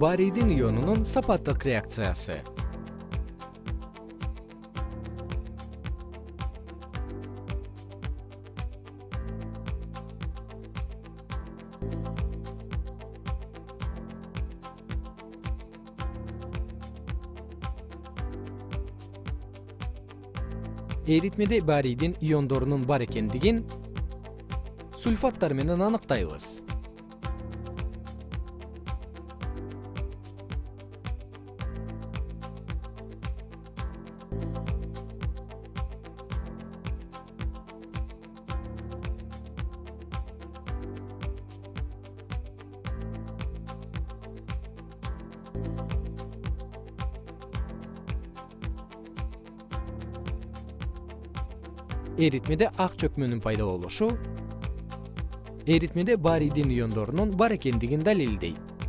барийдин ионунун сапаттык реакциясы. Эритмеде барийдин иондорунун бар экендигин сульфаттар менен аныктайбыз эритмеде ак чөкмөнүн пайда болушу эритмеде барийдин иондорунун бар экендигин далилдейт